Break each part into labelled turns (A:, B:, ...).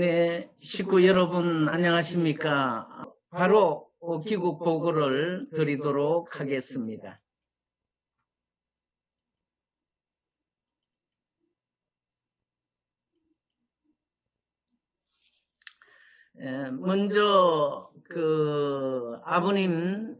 A: 네, 식구 여러분 안녕하십니까? 바로 귀국 보고를 드리도록 하겠습니다. 에, 먼저 그 아버님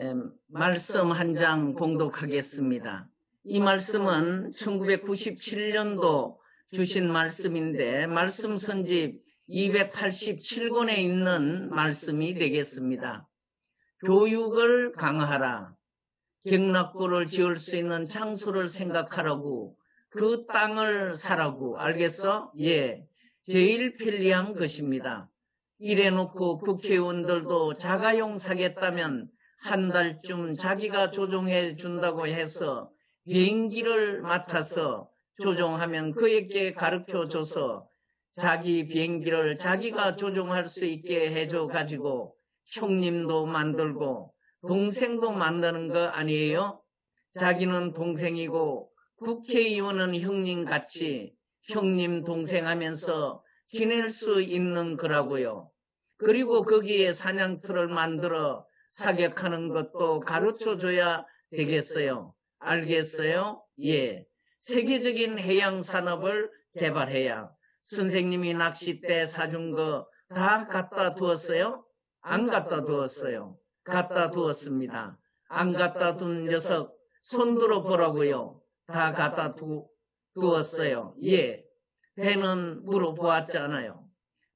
A: 에, 말씀 한 장 봉독하겠습니다. 이 말씀은 1997년도 주신 말씀인데 말씀 선집 287권에 있는 말씀이 되겠습니다. 교육을 강화하라. 경락고를 지을 수 있는 장소를 생각하라고 그 땅을 사라고 알겠어? 예. 제일 편리한 것입니다. 이래놓고 국회의원들도 자가용 사겠다면 한 달쯤 자기가 조종해 준다고 해서 비행기를 맡아서 조종하면 그에게 가르쳐 줘서 자기 비행기를 자기가 조종할 수 있게 해줘 가지고 형님도 만들고 동생도 만드는 거 아니에요? 자기는 동생이고 국회의원은 형님 같이 형님 동생 하면서 지낼 수 있는 거라고요. 그리고 거기에 사냥터를 만들어 사격하는 것도 가르쳐 줘야 되겠어요. 알겠어요? 예. 세계적인 해양 산업을 개발해야 선생님이 낚싯대 사준 거 다 갖다 두었어요? 안 갖다 두었어요. 갖다 두었습니다. 안 갖다 둔 녀석 손 들어 보라고요. 다 갖다 두, 두었어요. 예. 배는 물어보았잖아요.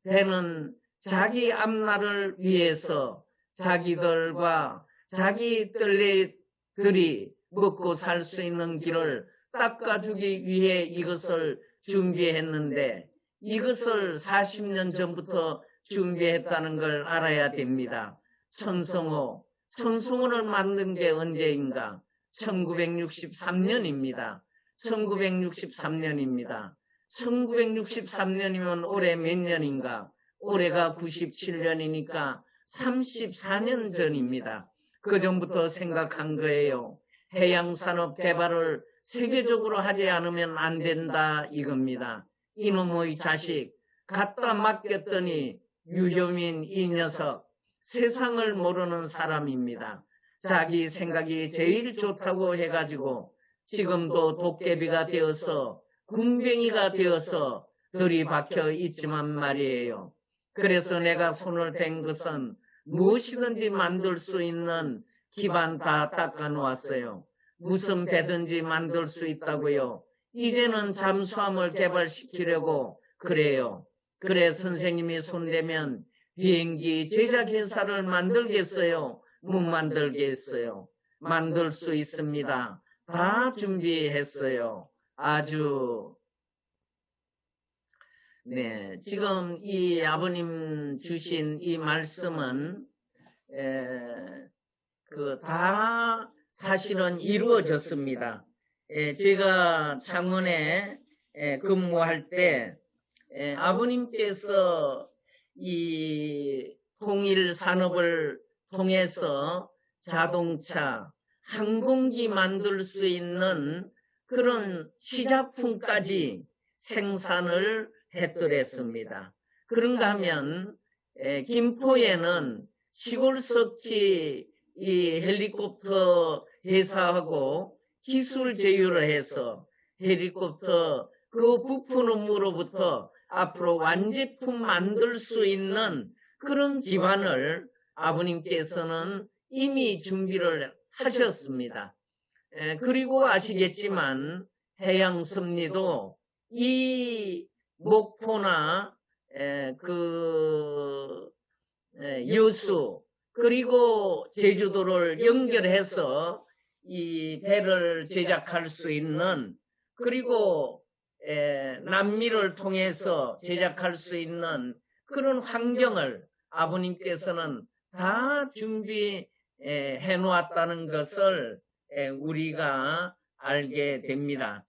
A: 배는 자기 앞날을 위해서 자기들과 자기 뜰레들이 먹고 살 수 있는 길을 닦아주기 위해 이것을 준비했는데 이것을 40년 전부터 준비했다는 걸 알아야 됩니다. 천성호, 천성호를 만든 게 언제인가? 1963년입니다. 1963년입니다. 1963년이면 올해 몇 년인가? 올해가 97년이니까 34년 전입니다. 그 전부터 생각한 거예요. 해양산업 개발을 세계적으로 하지 않으면 안 된다 이겁니다. 이놈의 자식 갖다 맡겼더니 유효민 이 녀석 세상을 모르는 사람입니다. 자기 생각이 제일 좋다고 해가지고 지금도 도깨비가 되어서 군뱅이가 되어서 들이박혀 있지만 말이에요. 그래서 내가 손을 댄 것은 무엇이든지 만들 수 있는 기반 다 닦아 놓았어요. 무슨 배든지 만들 수 있다고요. 이제는 잠수함을 개발시키려고 그래요. 그래 선생님이 손대면 비행기 제작 회사를 만들겠어요. 못 만들겠어요. 만들 수 있습니다. 다 준비했어요. 아주 네 지금 이 아버님 주신 이 말씀은 그 다 사실은 이루어졌습니다. 에, 제가 창원에 에, 근무할 때 에, 아버님께서 이 통일 산업을 통해서 자동차, 항공기 만들 수 있는 그런 시작품까지 생산을 했더랬습니다. 그런가 하면 김포에는 시골석지 이 헬리콥터 회사하고 기술 제휴를 해서 헬리콥터 그 부품으로부터 앞으로 완제품 만들 수 있는 그런 기반을 아버님께서는 이미 준비를 하셨습니다. 에, 그리고 아시겠지만 해양섭리도 이 목포나 에, 그 에, 여수 그리고 제주도를 연결해서 이 배를 제작할 수 있는 그리고 남미를 통해서 제작할 수 있는 그런 환경을 아버님께서는 다 준비해 놓았다는 것을 우리가 알게 됩니다.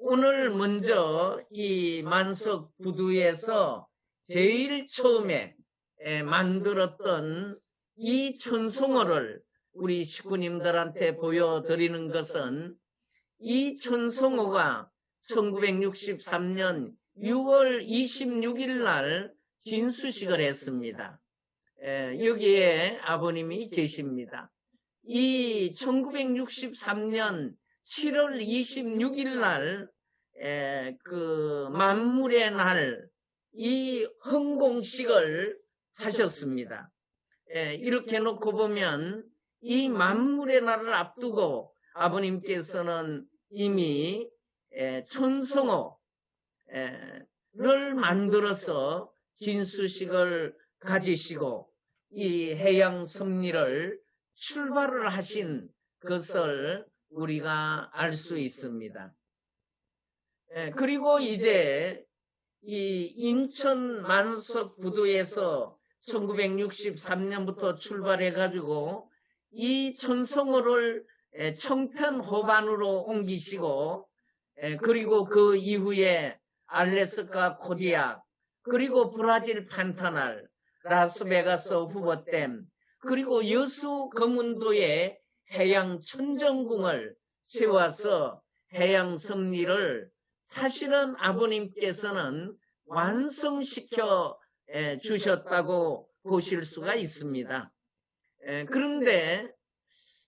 A: 오늘 먼저 이 만석 부두에서 제일 처음에 만들었던 이 천성어를 우리 식구님들한테 보여드리는 것은 이 천성어가 1963년 6월 26일 날 진수식을 했습니다. 에, 여기에 아버님이 계십니다. 이 1963년 7월 26일 날, 에, 그 만물의 날, 이 헌공식을 하셨습니다. 에, 이렇게 놓고 보면 이 만물의 날을 앞두고 아버님께서는 이미 에, 천성호를 만들어서 진수식을 가지시고 이 해양 섭리를 출발을 하신 것을 우리가 알 수 있습니다. 에, 그리고 이제 이 인천 만석 부두에서 1963년부터 출발해 가지고 이 천성호를 에, 청편 호반으로 옮기시고 에, 그리고 그 이후에 알래스카 코디악 그리고 브라질 판타날 라스베가스 후보댐 그리고 여수 거문도에 해양 천정궁을 세워서 해양 섭리를 사실은 아버님께서는 완성시켜 에, 주셨다고 보실 수가 있습니다. 에, 그런데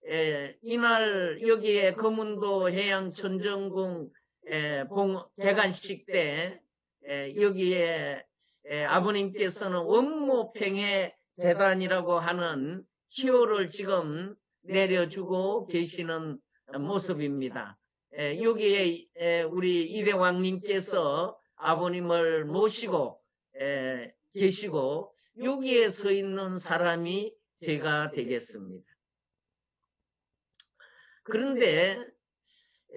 A: 에, 이날 여기에 거문도 해양 천정궁 에, 봉, 개관식 때 에, 여기에 에, 아버님께서는 원모평의 재단이라고 하는 희호를 지금 내려주고 계시는 모습입니다. 에, 여기에 에, 우리 이대왕님께서 아버님을 모시고 에, 계시고 여기에 서 있는 사람이 제가 되겠습니다. 그런데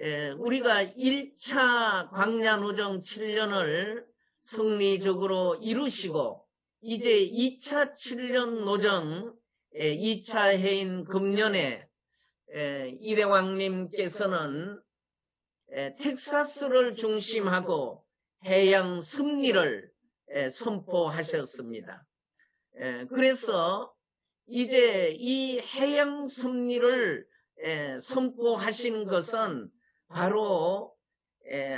A: 에, 우리가 1차 광야노정 7년을 승리적으로 이루시고 이제 2차 7년 노정 2차 해인 금년에 이대왕님께서는 텍사스를 중심하고 해양 섭리를 선포하셨습니다. 그래서 이제 이 해양 섭리를 선포하신 것은 바로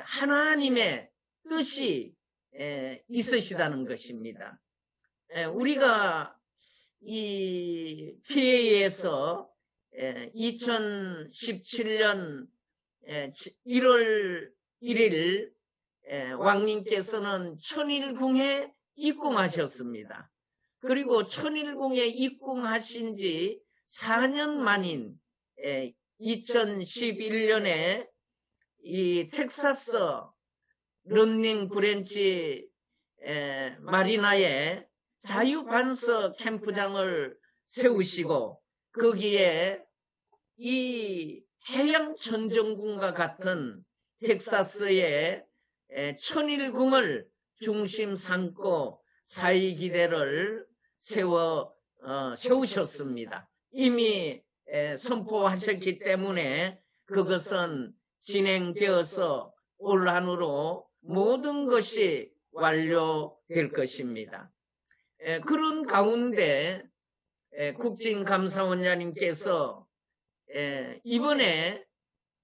A: 하나님의 뜻이 있으시다는 것입니다. 우리가 이 PA에서 2017년 1월 1일 왕님께서는 천일궁에 입궁하셨습니다. 그리고 천일궁에 입궁하신 지 4년 만인 2011년에 이 텍사스 런닝 브랜치 마리나에 자유반석 캠프장을 세우시고 거기에 이 해양 천정궁과 같은 텍사스의 천일궁을 중심 삼고 사이기대를 세워 어, 세우셨습니다. 이미 에, 선포하셨기 때문에 그것은 진행되어서 올 한으로 모든 것이 완료될 것입니다. 에, 그런 가운데 에, 국진감사원장님께서 이번에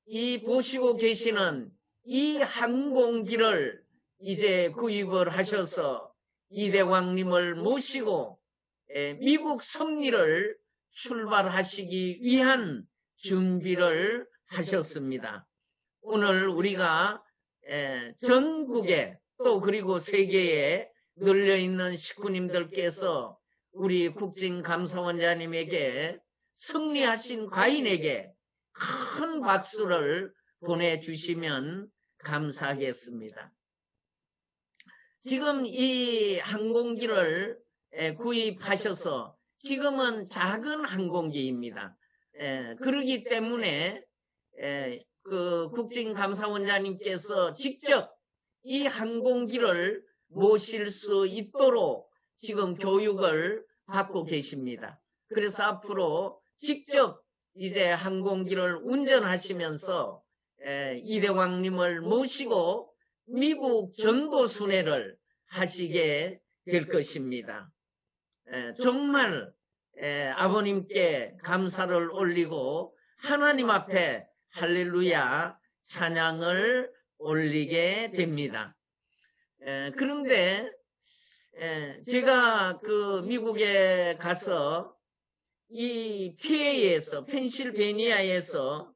A: 이 보시고 계시는 이 항공기를 이제 구입을 하셔서 이대왕님을 모시고 미국 섭리를 출발하시기 위한 준비를 하셨습니다. 오늘 우리가 전국에 또 그리고 세계에 널려있는 식구님들께서 우리 국진 감사원장님에게 승리하신 과인에게 큰 박수를 보내주시면 감사하겠습니다. 지금 이 항공기를 구입하셔서 지금은 작은 항공기입니다. 그러기 때문에 그 국진감사원장님께서 직접 이 항공기를 모실 수 있도록 지금 교육을 받고 계십니다. 그래서 앞으로 직접 이제 항공기를 운전하시면서 이대왕님을 모시고 미국 전도 순회를 하시게 될 것입니다. 정말 아버님께 감사를 올리고 하나님 앞에 할렐루야 찬양을 올리게 됩니다. 에, 그런데 에, 제가 그 미국에 가서 이 PA에서 펜실베니아에서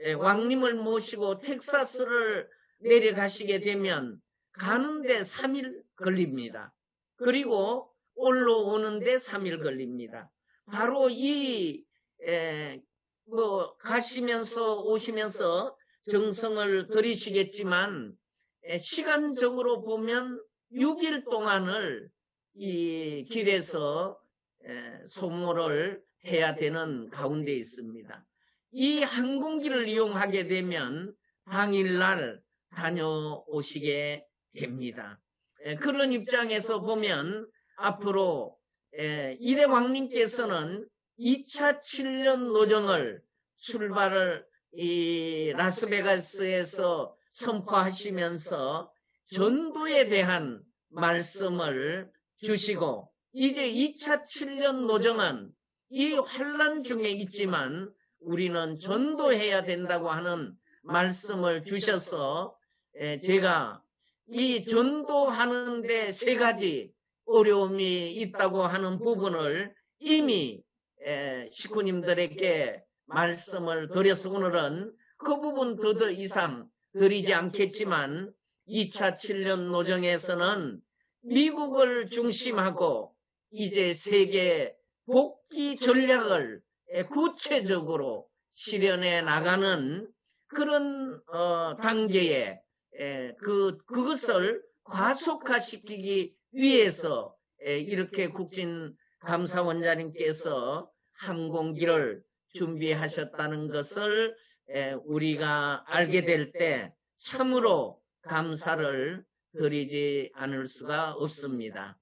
A: 에, 왕님을 모시고 텍사스를 내려가시게 되면 가는데 3일 걸립니다. 그리고 올라오는데 3일 걸립니다. 바로 이, 에, 뭐, 가시면서 오시면서 정성을 들이시겠지만, 에, 시간적으로 보면 6일 동안을 이 길에서 에, 소모를 해야 되는 가운데 있습니다. 이 항공기를 이용하게 되면 당일날 다녀오시게 됩니다. 에, 그런 입장에서 보면 앞으로 에, 이대 왕님께서는 2차 7년 노정을 출발을 이 라스베가스에서 선포하시면서 전도에 대한 말씀을 주시고 이제 2차 7년 노정은 이 환란 중에 있지만 우리는 전도해야 된다고 하는 말씀을 주셔서 에, 제가 이 전도하는데 세 가지 어려움이 있다고 하는 부분을 이미 에, 식구님들에게 말씀을 드려서 오늘은 그 부분 더, 더 이상 드리지 않겠지만 2차 7년 노정에서는 미국을 중심하고 이제 세계 복귀 전략을 에, 구체적으로 실현해 나가는 그런 어, 단계에 에, 그 그것을 과속화시키기 위해서 에, 이렇게 국진 감사원장님께서 항공기를 준비하셨다는 것을 에, 우리가 알게 될 때 참으로 감사를 드리지 않을 수가 없습니다.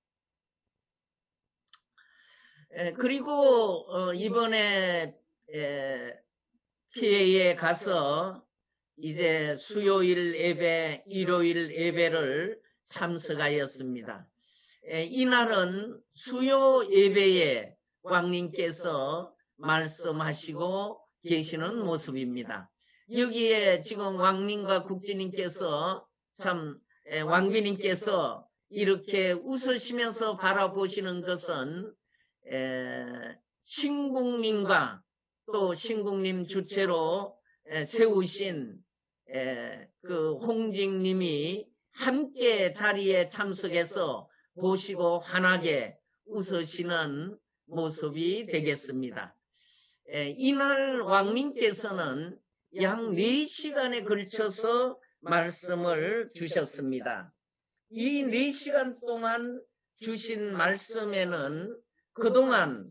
A: 에, 그리고 어, 이번에 에, PA에 가서 이제 수요일 예배, 일요일 예배를 참석하였습니다. 에, 이날은 수요 예배에 왕님께서 말씀하시고 계시는 모습입니다. 여기에 지금 왕님과 국진님께서 참 에, 왕비님께서 이렇게 웃으시면서 바라보시는 것은 에, 신국님과 또 신국님 주체로 에, 세우신 에, 그 홍직님이 함께 자리에 참석해서 보시고 환하게 웃으시는 모습이 되겠습니다. 에, 이날 왕님께서는 약 4시간에 걸쳐서 말씀을 주셨습니다. 이 4시간 동안 주신 말씀에는 그동안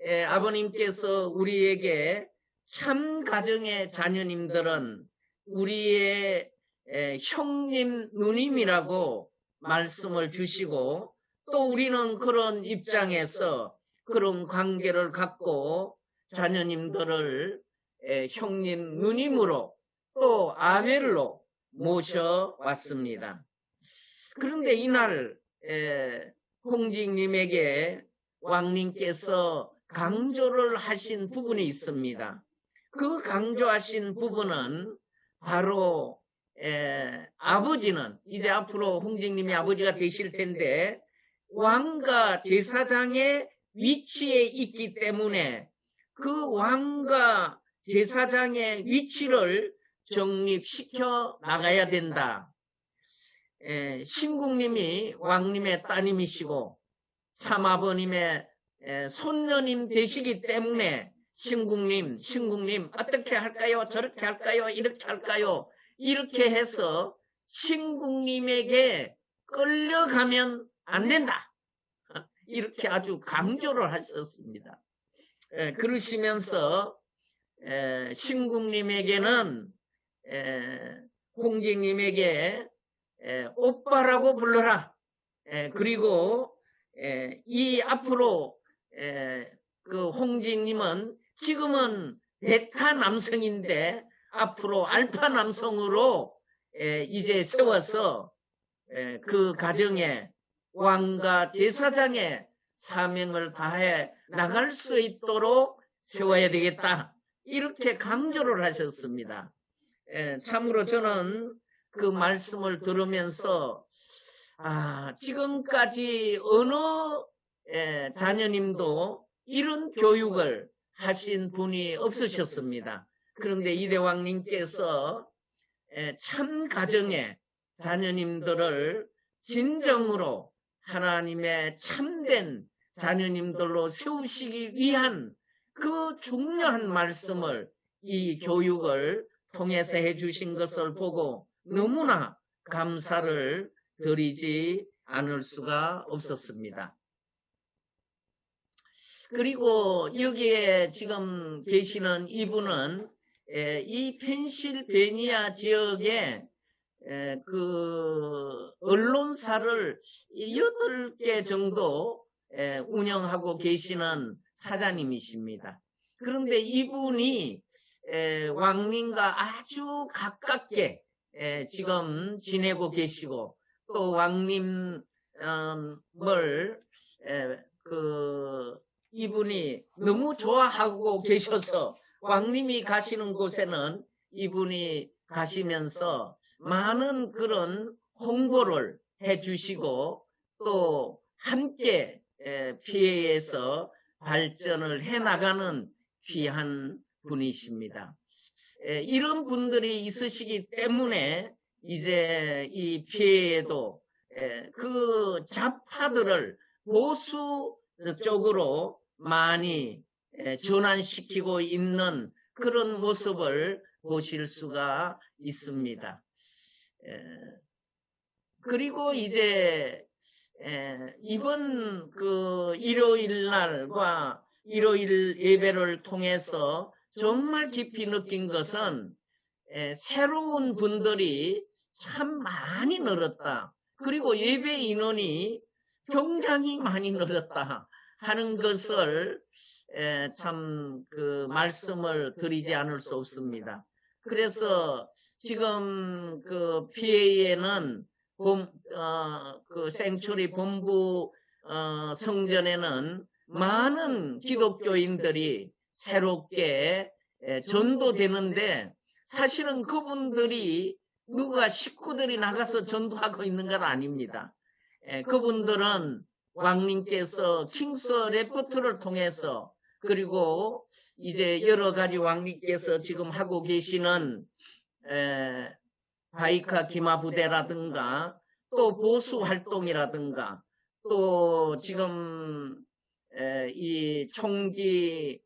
A: 에, 아버님께서 우리에게 참 가정의 자녀님들은 우리의 에, 형님, 누님이라고 말씀을 주시고 또 우리는 그런 입장에서 그런 관계를 갖고 자녀님들을 에, 형님, 누님으로 또 아벨로 모셔왔습니다. 그런데 이날 에, 홍직님에게 왕님께서 강조를 하신 부분이 있습니다. 그 강조하신 부분은 바로 에, 아버지는 이제 앞으로 홍직님이 아버지가 되실 텐데 왕과 제사장의 위치에 있기 때문에 그 왕과 제사장의 위치를 정립시켜 나가야 된다. 에, 신국님이 왕님의 따님이시고 참아버님의 에, 손녀님 되시기 때문에 신국님, 신국님 어떻게 할까요? 저렇게 할까요? 이렇게 할까요? 이렇게 해서 신국님에게 끌려가면 안 된다. 이렇게 아주 강조를 하셨습니다. 에, 그러시면서 에, 신국님에게는 에, 홍직님에게 에, 오빠라고 불러라. 에, 그리고 에, 이 앞으로 에, 그 홍직님은 지금은 베타 남성인데 앞으로 알파 남성으로 에, 이제 세워서 에, 그 가정에 왕과 제사장의 사명을 다해 나갈 수 있도록 세워야 되겠다. 이렇게 강조를 하셨습니다. 에, 참으로 저는 그 말씀을 들으면서 아, 지금까지 어느 에, 자녀님도 이런 교육을 하신 분이 없으셨습니다. 그런데 이대왕님께서 에, 참 가정에 자녀님들을 진정으로 하나님의 참된 자녀님들로 세우시기 위한 그 중요한 말씀을 이 교육을 통해서 해주신 것을 보고 너무나 감사를 드리지 않을 수가 없었습니다. 그리고 여기에 지금 계시는 이분은 에, 이 펜실베니아 지역에 에, 그 언론사를 여덟 개 정도 에, 운영하고 계시는 사장님이십니다. 그런데 이분이 에, 왕님과 아주 가깝게 에, 지금 지내고 계시고 또 왕님을 에, 그 이분이 너무 좋아하고 계셔서 왕님이 가시는 곳에는 이분이 가시면서 많은 그런 홍보를 해주시고 또 함께 피해에서 발전을 해나가는 귀한 분이십니다. 이런 분들이 있으시기 때문에 이제 이 피해에도 그 좌파들을 보수 쪽으로 많이 전환시키고 있는 그런 모습을 보실 수가 있습니다. 그리고 이제 이번 그 일요일 날과 일요일 예배를 통해서 정말 깊이 느낀 것은 새로운 분들이 참 많이 늘었다. 그리고 예배 인원이 굉장히 많이 늘었다 하는 것을 참 그 말씀을 드리지 않을 수 없습니다. 그래서 지금 그 PA에는 본, 어, 그 생추리 본부 어, 성전에는 많은 기독교인들이 새롭게 에, 전도되는데 사실은 그분들이 누가 식구들이 나가서 전도하고 있는 건 아닙니다. 에, 그분들은 왕님께서 킹스 레포트를 통해서 그리고 이제 여러 가지 왕님께서 지금 하고 계시는 에, 바이카 기마 부대라든가 또 보수 활동이라든가 또 지금 에, 이 총기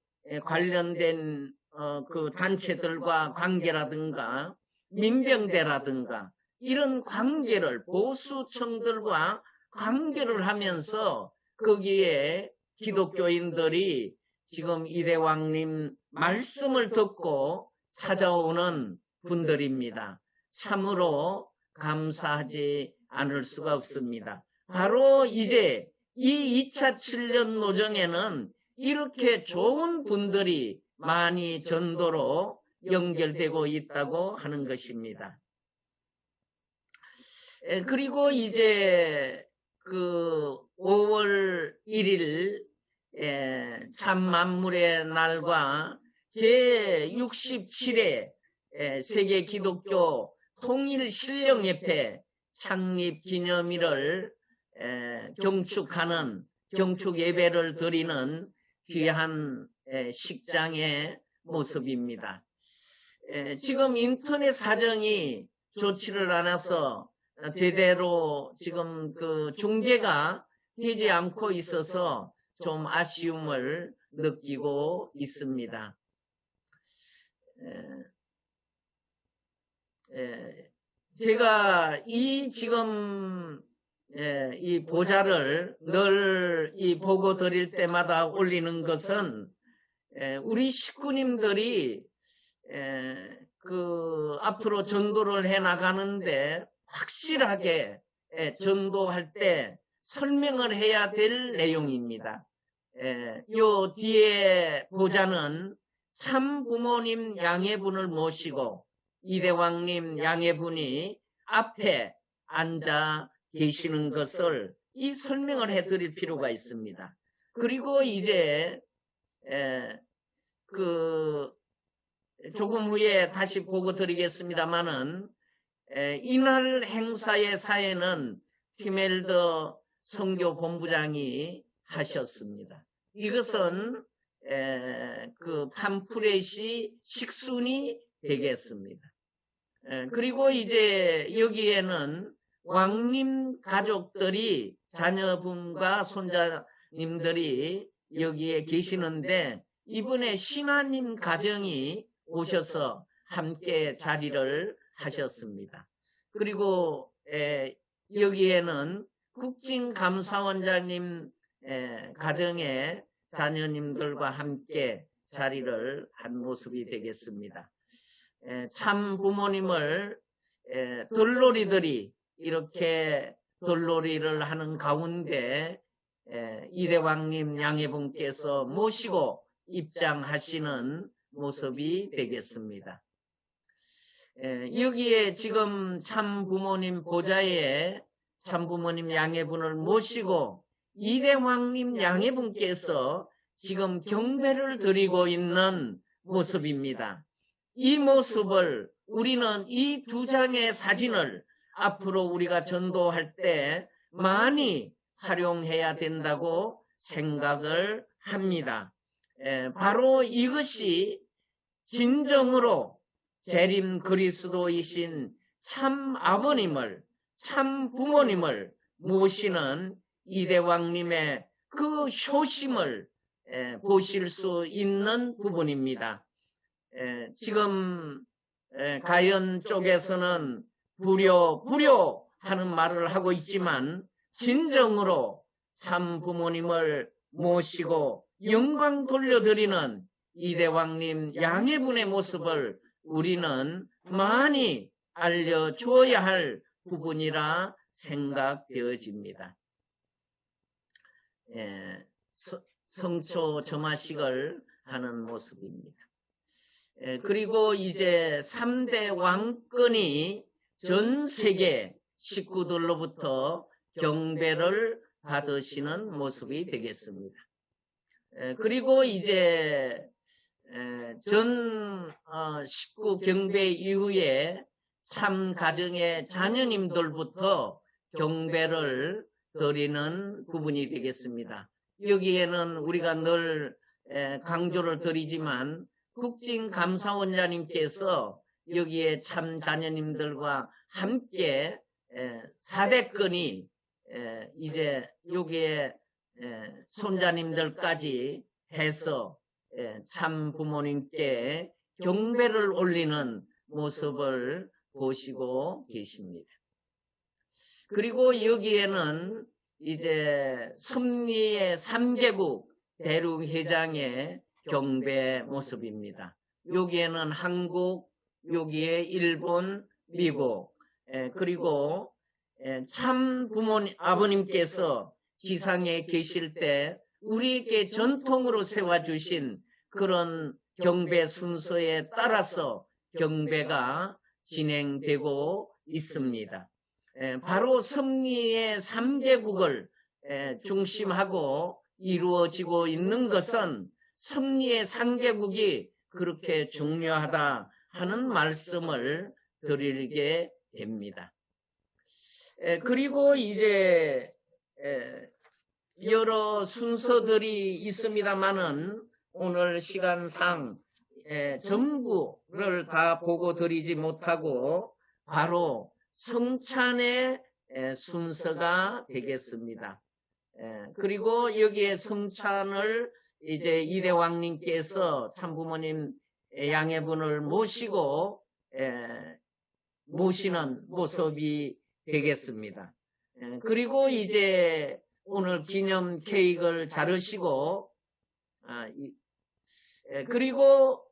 A: 관련된 어, 그 단체들과 관계라든가 민병대라든가 이런 관계를 보수청들과 관계를 하면서 거기에 기독교인들이 지금 이대왕님 말씀을 듣고 찾아오는 분들입니다. 참으로 감사하지 않을 수가 없습니다. 바로 이제 이 2차 7년 노정에는 이렇게 좋은 분들이 많이 전도로 연결되고 있다고 하는 것입니다. 그리고 이제 그 5월 1일 참 만물의 날과 제67회 세계 기독교 통일 신령협회 창립 기념일을 경축하는 경축 예배를 드리는 귀한 식장의 모습입니다. 지금 인터넷 사정이 좋지를 않아서 제대로 지금 그 중계가 되지 않고 있어서 좀 아쉬움을 느끼고 있습니다. 제가 이 지금 이 보좌를 늘 이 보고 드릴 때마다 올리는 것은 우리 식구님들이 그 앞으로 전도를 해 나가는데 확실하게 전도할 때 설명을 해야 될 내용입니다. 요 뒤에 보자는 참 부모님 양해분을 모시고 이대왕님 양해분이 앞에 앉아 계시는 것을 이 설명을 해드릴 필요가 있습니다. 그리고 이제 그 조금 후에 다시 보고 드리겠습니다만은 이날 행사의 사회는 티멜더 선교 본부장이 하셨습니다. 이것은 에, 그 팜프렛이 식순이 되겠습니다. 에, 그리고 이제 여기에는 왕님 가족들이 자녀분과 손자님들이 여기에 계시는데 이번에 신하님 가정이 오셔서 함께 자리를 하셨습니다. 그리고 에, 여기에는 국진감사원장님 에, 가정의 자녀님들과 함께 자리를 한 모습이 되겠습니다. 에, 참 부모님을 에, 돌놀이들이 이렇게 돌놀이를 하는 가운데 에, 이대왕님 양해분께서 모시고 입장하시는 모습이 되겠습니다. 에, 여기에 지금 참 부모님 보좌에 참 부모님 양해분을 모시고 이대왕님 양해분께서 지금 경배를 드리고 있는 모습입니다. 이 모습을 우리는 이 두 장의 사진을 앞으로 우리가 전도할 때 많이 활용해야 된다고 생각을 합니다. 에, 바로 이것이 진정으로 재림 그리스도이신 참 아버님을 참 부모님을 모시는 이대왕님의 그 효심을 에, 보실 수 있는 부분입니다. 에, 지금 에, 가연 쪽에서는 불효 불효 하는 말을 하고 있지만 진정으로 참 부모님을 모시고 영광 돌려드리는 이대왕님 양해분의 모습을 우리는 많이 알려주어야 할 부분이라 생각되어집니다. 예, 서, 성초 점화식을 하는 모습입니다. 예, 그리고 이제 3대 왕권이 전 세계 식구들로부터 경배를 받으시는 모습이 되겠습니다. 에, 그리고 이제 에, 전 어, 식구 경배 이후에 참 가정의 자녀님들부터 경배를 드리는 부분이 되겠습니다. 여기에는 우리가 늘 에, 강조를 드리지만 국진 감사원장님께서 여기에 참 자녀님들과 함께 사대권이 이제 여기에 손자님들까지 해서 참 부모님께 경배를 올리는 모습을 보시고 계십니다. 그리고 여기에는 이제 섭리의 3개국 대륙회장의 경배 모습입니다. 여기에는 한국, 여기에 일본, 미국, 에, 그리고 에, 참 부모님, 아버님께서 지상에 계실 때 우리에게 전통으로 세워주신 그런 경배 순서에 따라서 경배가 진행되고 있습니다. 에, 바로 섭리의 3개국을 중심하고 이루어지고 있는 것은 섭리의 3개국이 그렇게 중요하다 하는 말씀을 드리게 됩니다. 에, 그리고 이제 에, 여러 순서들이 있습니다만은 오늘 시간상 에, 전부를 다 보고 드리지 못하고 바로 성찬의 에, 순서가 되겠습니다. 에, 그리고 여기에 성찬을 이제 이대왕님께서 참부모님 양해분을 모시고 에, 모시는 모습이 되겠습니다. 에, 그리고 이제 오늘 기념 케이크를 자르시고 아, 그리고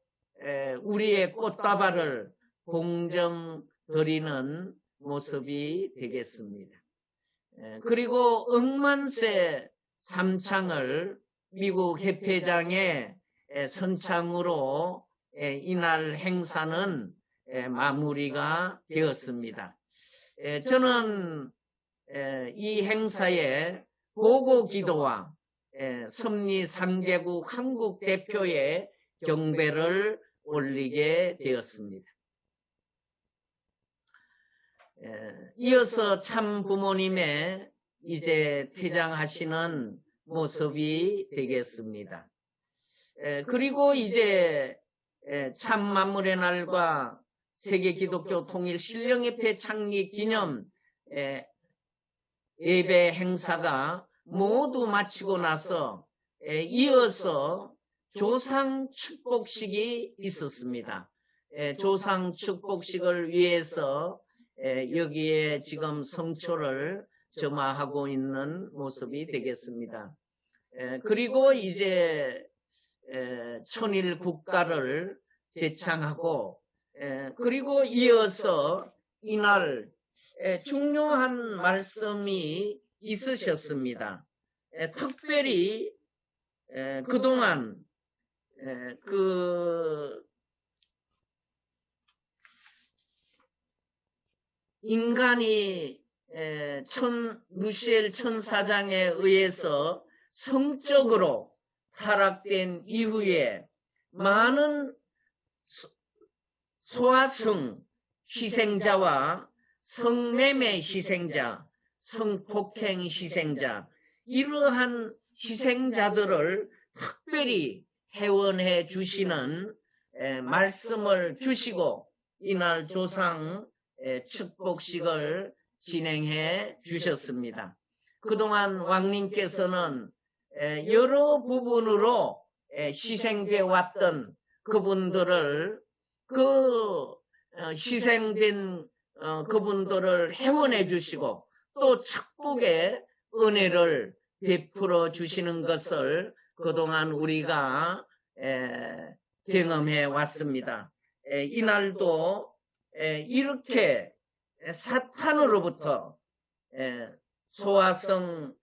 A: 에, 우리의 꽃다발을 공정 드리는 모습이 되겠습니다. 에, 그리고 억만세 삼창을 미국 협회장의 선창으로 이날 행사는 마무리가 되었습니다. 저는 이 행사에 보고 기도와 섭리 3개국 한국 대표의 경배를 올리게 되었습니다. 에, 이어서 참 부모님의 이제 퇴장하시는 모습이 되겠습니다. 에, 그리고 이제 에, 참 만물의 날과 세계 기독교 통일 신령협회 창립 기념 에, 예배 행사가 모두 마치고 나서 에, 이어서 조상 축복식이 있었습니다. 에, 조상 축복식을 위해서 에, 여기에 지금 성초를 점화하고 있는 모습이 되겠습니다. 에, 그리고 이제 에, 천일 국가를 제창하고 에, 그리고 이어서 이날 에, 중요한 말씀이 있으셨습니다. 에, 특별히 에, 그동안 에, 그 인간이 에, 천 루시엘 천사장에 의해서 성적으로 타락된 이후에 많은 소- 소아성 희생자와 성매매 희생자, 성폭행 희생자 이러한 희생자들을 특별히 회원해 주시는 에, 말씀을 주시고 이날 조상 에, 축복식을 진행해 주셨습니다. 그동안 왕님께서는 에, 여러 부분으로 에, 희생돼 왔던 그분들을 그 어, 희생된 어, 그분들을 회원해 주시고 또 축복의 은혜를 베풀어 주시는 것을 그동안 우리가 에, 경험해 왔습니다. 에, 이날도 에, 이렇게 사탄으로부터 에, 소화성을로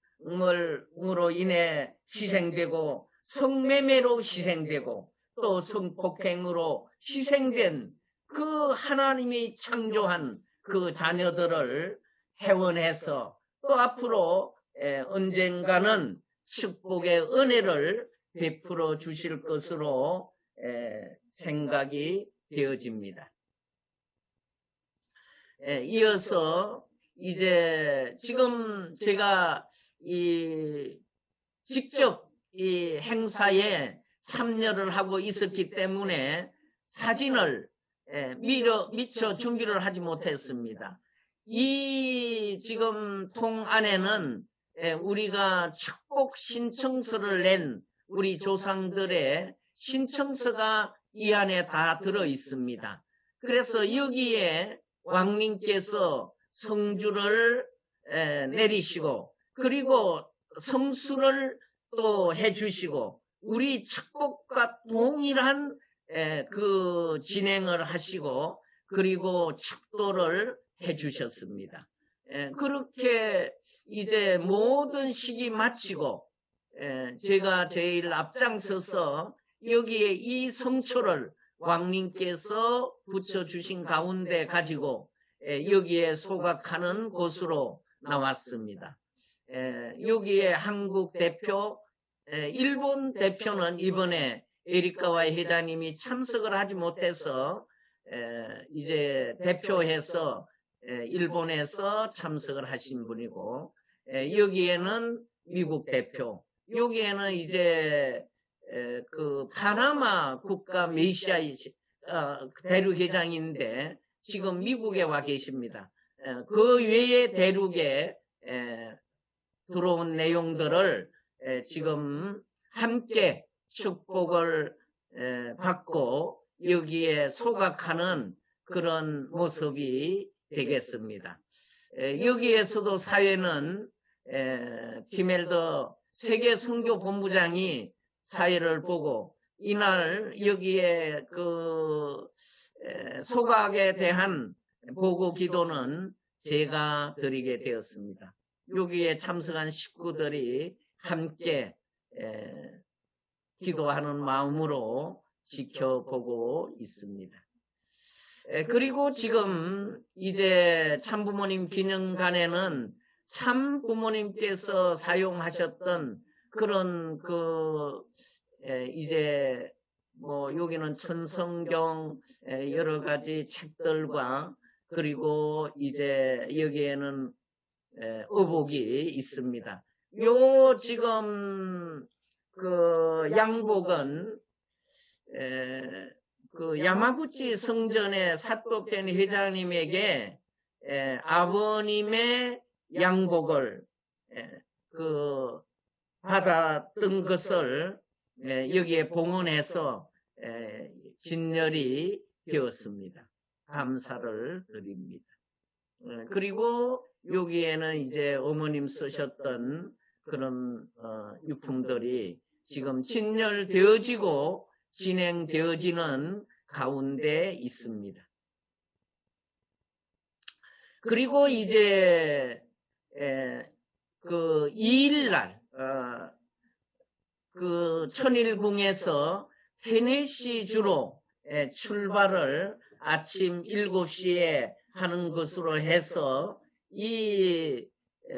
A: 인해 희생되고 성매매로 희생되고 또 성폭행으로 희생된 그 하나님이 창조한 그 자녀들을 회원해서 또 앞으로 에, 언젠가는 축복의 은혜를 베풀어 주실 것으로 에, 생각이 되어집니다. 에, 이어서 이제 지금 제가 이 직접 이 행사에 참여를 하고 있었기 때문에 사진을 에, 미처, 미처 준비를 하지 못했습니다. 이 지금 통 안에는 에, 우리가 축복 신청서를 낸 우리 조상들의 신청서가 이 안에 다 들어 있습니다. 그래서 여기에 왕님께서 성주를 에, 내리시고 그리고 성수를 또 해주시고 우리 축복과 동일한 에, 그 진행을 하시고 그리고 축도를 해주셨습니다. 에, 그렇게 이제 모든 시기 마치고 에, 제가 제일 앞장서서 여기에 이 성초를 왕님께서 붙여주신 가운데 가지고 에, 여기에 소각하는 곳으로 나왔습니다. 에, 여기에 한국 대표, 에, 일본 대표는 이번에 에리카와 회장님이 참석을 하지 못해서 에, 이제 대표해서 에, 일본에서 참석을 하신 분이고 에, 여기에는 미국 대표, 여기에는 이제 에, 그 파나마 국가 메시아 어, 대륙회장인데 지금 미국에 와 계십니다. 에, 그 외의 대륙에 에, 들어온 내용들을 에, 지금 함께 축복을 에, 받고 여기에 소각하는 그런 모습이 되겠습니다. 에, 여기에서도 사회는 에, 티멜더 세계 선교 본부장이 사회를 보고 이날 여기에 그 에, 소각에 대한 보고 기도는 제가 드리게 되었습니다. 여기에 참석한 식구들이 함께 에, 기도하는 마음으로 지켜보고 있습니다. 에, 그리고 지금 이제 참부모님 기념관에는 참부모님께서 사용하셨던 그런 그 에, 이제 뭐 여기는 천성경 에, 여러 가지 책들과 그리고 이제 여기에는 에, 의복이 있습니다. 요 지금 그 양복은 에, 그 야마구치 성전의 사또켄 회장님에게 에, 아버님의 양복을 에, 그 받았던 것을 에, 여기에 봉헌해서 에, 진열이 되었습니다. 감사를 드립니다. 에, 그리고 여기에는 이제 어머님 쓰셨던 그런 어, 유품들이 지금 진열되어지고 진행되어지는 가운데 있습니다. 그리고 이제 에, 그 2일날 어, 그 천일궁에서 테네시 주로 에, 출발을 아침 7시에 하는 것으로 해서 이 에,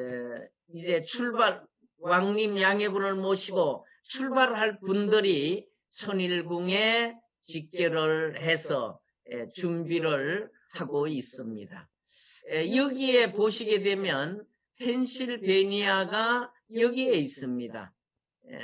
A: 이제 출발 왕님 양해분을 모시고 출발할 분들이 천일궁에 직결을 해서 에, 준비를 하고 있습니다. 에, 여기에 보시게 되면 펜실베니아가 여기에 있습니다. 에,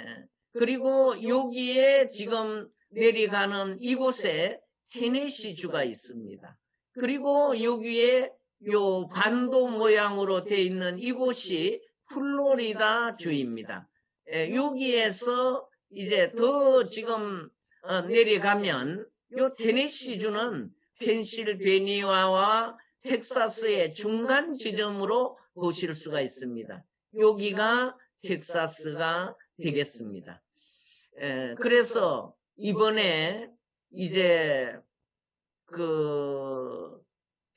A: 그리고 여기에 지금 내려가는 이곳에 테네시주가 있습니다. 그리고 여기에 요 반도 모양으로 되어 있는 이곳이 플로리다 주입니다. 에, 여기에서 이제 더 지금 어, 내려가면 요 테네시주는 펜실베니아와 텍사스의 중간 지점으로 보실 수가 있습니다. 여기가 텍사스가 되겠습니다. 에, 그래서 이번에 이제 그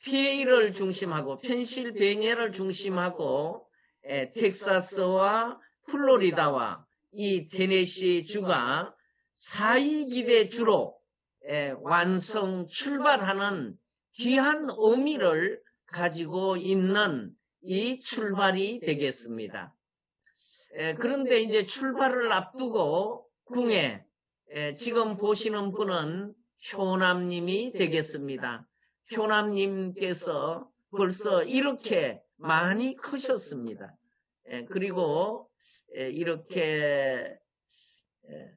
A: PA를 중심하고 펜실베니아를 중심하고 에, 텍사스와 플로리다와 이 테네시 주가 사이기대 주로 에, 완성 출발하는 귀한 의미를 가지고 있는 이 출발이 되겠습니다. 에, 그런데 이제 출발을 앞두고 궁에 에, 지금 보시는 분은 효남님이 되겠습니다. 효남님께서 벌써 이렇게 많이 크셨습니다. 에, 그리고 에, 이렇게 에,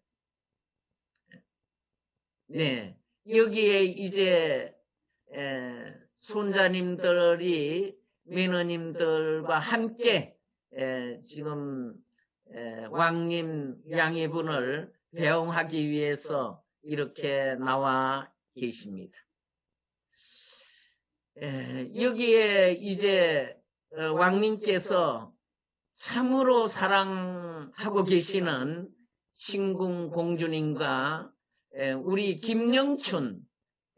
A: 네 여기에 이제 에, 손자님들이 매너님들과 함께 에, 지금 에, 왕님 양해분을 배웅하기 위해서 이렇게 나와 계십니다. 에, 여기에 이제 어, 왕님께서 참으로 사랑하고 계시는 신궁 공주님과 에, 우리 김영춘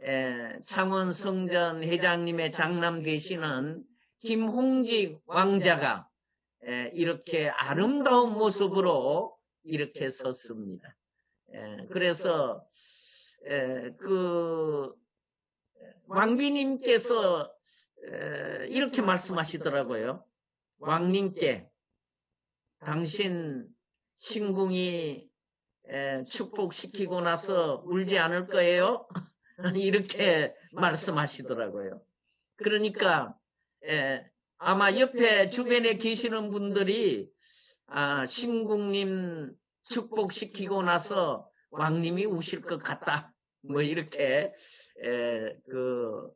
A: 에, 창원성전 회장님의 장남 되시는 김홍직 왕자가 에, 이렇게 아름다운 모습으로 이렇게 섰습니다. 에, 그래서 에, 그 왕비님께서 에, 이렇게 말씀하시더라고요. 왕님께 당신 신궁이 에, 축복시키고 나서 울지 않을 거예요? 이렇게 말씀하시더라고요. 그러니까 에, 아마 옆에 주변에 계시는 분들이 아, 신궁님 축복시키고 나서 왕님이 우실 것 같다. 뭐 이렇게 에, 그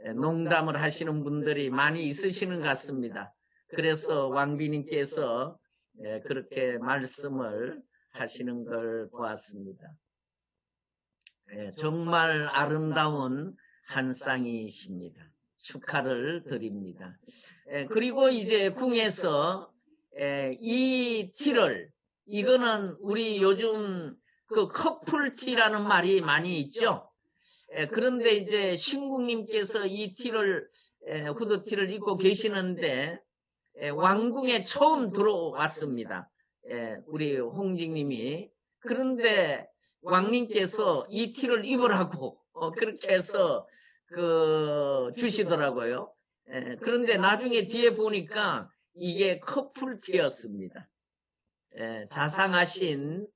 A: 에, 농담을 하시는 분들이 많이 있으시는 것 같습니다. 그래서 왕비님께서 에, 그렇게 말씀을 하시는 걸 보았습니다. 에, 정말 아름다운 한 쌍이십니다. 축하를 드립니다. 에, 그리고 이제 궁에서 에, 이 티를 이거는 우리 요즘 그 커플 티라는 말이 많이 있죠. 에, 그런데 이제 신국님께서 이 티를 에, 후드티를 입고 계시는데 에, 왕궁에 처음 들어왔습니다. 에, 우리 홍직님이 그런데 왕님께서 이 티를 입으라고 어, 그렇게 해서 그 주시더라고요. 에, 그런데 나중에 뒤에 보니까 이게 커플 티였습니다. 에, 자상하신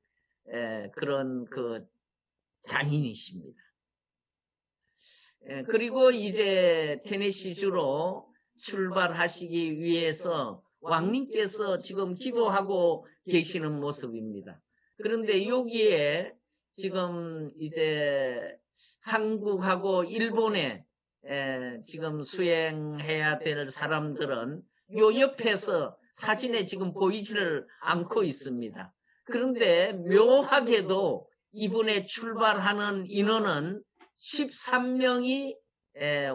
A: 에, 그런 그 장인이십니다. 예, 그리고 이제 테네시주로 출발하시기 위해서 왕님께서 지금 기도하고 계시는 모습입니다. 그런데 여기에 지금 이제 한국하고 일본에 에, 지금 수행해야 될 사람들은 요 옆에서 사진에 지금 보이지를 않고 있습니다. 그런데 묘하게도 이번에 출발하는 인원은 13명이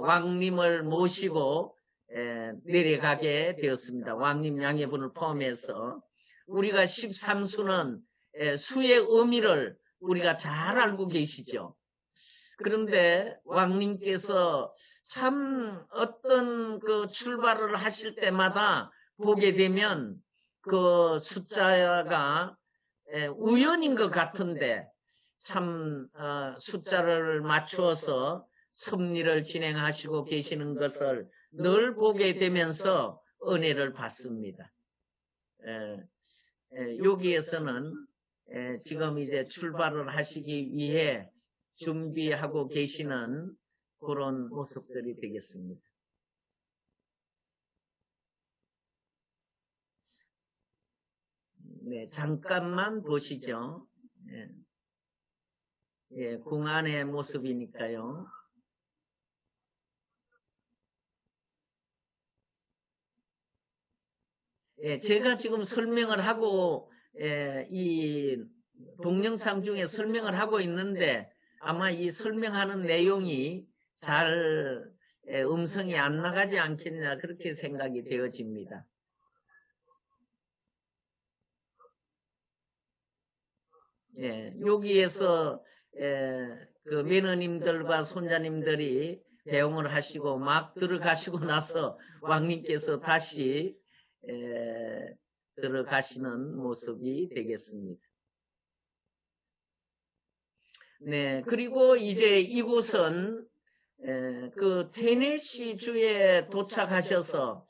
A: 왕님을 모시고 에, 내려가게 되었습니다. 왕님 양해분을 포함해서 우리가 13수는 수의 의미를 우리가 잘 알고 계시죠. 그런데 왕님께서 참 어떤 그 출발을 하실 때마다 보게 되면 그 숫자가 우연인 것 같은데 참 어, 숫자를 맞추어서 섭리를 진행하시고 계시는 것을 늘 보게 되면서 은혜를 받습니다. 여기에서는 지금 이제 출발을 하시기 위해 준비하고 계시는 그런 모습들이 되겠습니다. 네, 잠깐만 보시죠. 예, 예, 궁안의 모습이니까요. 예, 제가 지금 설명을 하고 예, 이 동영상 중에 설명을 하고 있는데 아마 이 설명하는 내용이 잘 예, 음성이 안 나가지 않겠냐 그렇게 생각이 되어집니다. 예, 여기에서 예, 그 매너님들과 손자님들이 대응을 하시고 막 들어가시고 나서 왕님께서 다시 에, 들어가시는 모습이 되겠습니다. 네, 그리고 이제 이곳은 에, 그 테네시 주에 도착하셔서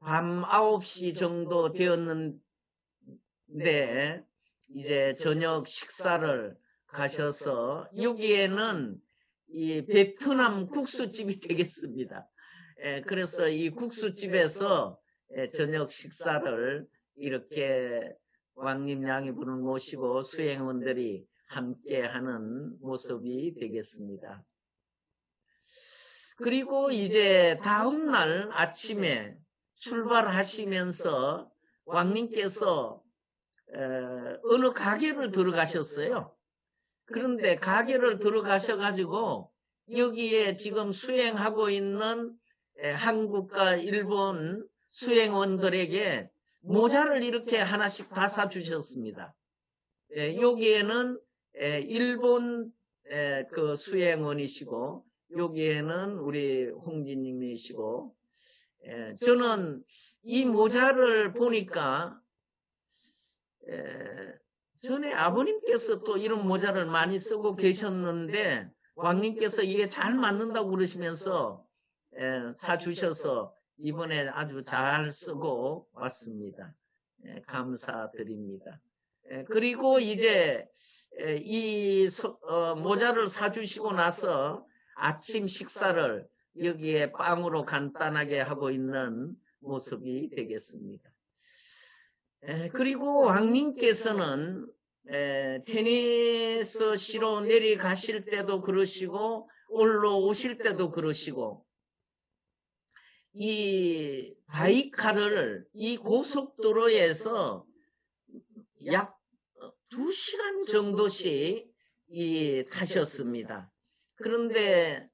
A: 밤 9시 정도 되었는데 이제 저녁 식사를 가셔서 여기에는 이 베트남 국수집이 되겠습니다. 에, 그래서 이 국수집에서 예, 저녁 식사를 이렇게 왕님 양이분을 모시고 수행원들이 함께 하는 모습이 되겠습니다. 그리고 이제 다음 날 아침에 출발하시면서 왕님께서 어느 가게를 들어가셨어요. 그런데 가게를 들어가셔가지고 여기에 지금 수행하고 있는 한국과 일본 수행원들에게 모자를 이렇게 하나씩 다 사주셨습니다. 예, 여기에는 예, 일본 예, 그 수행원이시고 여기에는 우리 홍진님이시고 예, 저는 이 모자를 보니까 예, 전에 아버님께서 또 이런 모자를 많이 쓰고 계셨는데 왕님께서 이게 잘 맞는다고 그러시면서 예, 사주셔서 이번에 아주 잘 쓰고 왔습니다. 예, 감사드립니다. 예, 그리고 이제 이 어, 모자를 사주시고 나서 아침 식사를 여기에 빵으로 간단하게 하고 있는 모습이 되겠습니다. 그리고 왕님께서는 테니스시로 내려가실 때도 그러시고 올라오실 때도 그러시고 이 바이카를 이 고속도로에서 약 2시간 정도씩 이 타셨습니다. 그런데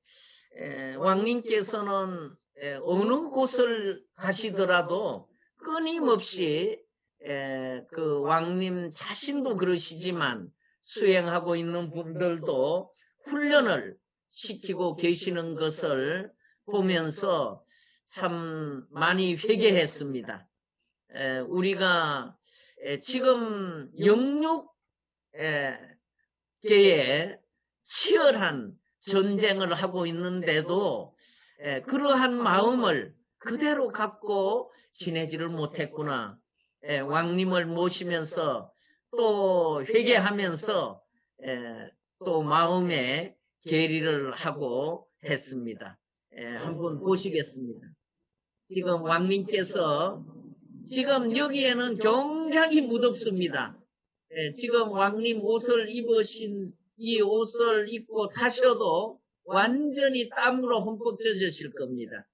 A: 에, 왕님께서는 에, 어느 곳을 가시더라도 끊임없이 에, 그 왕님 자신도 그러시지만 수행하고 있는 분들도 훈련을 시키고 계시는 것을 보면서 참 많이 회개했습니다. 에, 우리가 에, 지금 영육 계에 치열한 전쟁을 하고 있는데도 에, 그러한 마음을 그대로 갖고 지내지를 못했구나. 왕님을 모시면서 또 회개하면서 또 마음에 계리를 하고 했습니다. 예, 한번 보시겠습니다. 지금 왕님께서 지금 여기에는 굉장히 무덥습니다. 예, 지금 왕님 옷을 입으신 이 옷을 입고 타셔도 완전히 땀으로 흠뻑 젖으실 겁니다.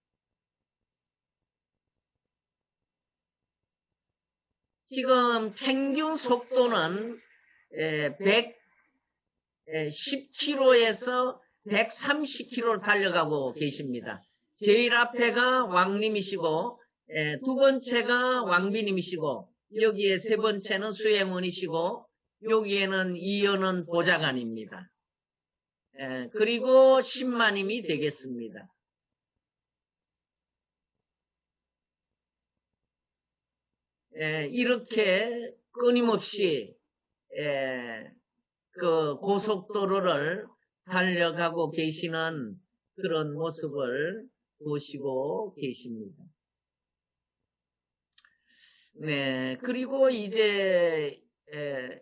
A: 지금 평균 속도는 110km에서 130km를 달려가고 계십니다. 제일 앞에가 왕님이시고 에, 두 번째가 왕비님이시고 여기에 세 번째는 수혜문이시고 여기에는 이연은 보좌관입니다. 에, 그리고 10만님이 되겠습니다. 에, 이렇게 끊임없이 에, 그 고속도로를 달려가고 계시는 그런 모습을 보시고 계십니다. 네, 그리고 이제 에,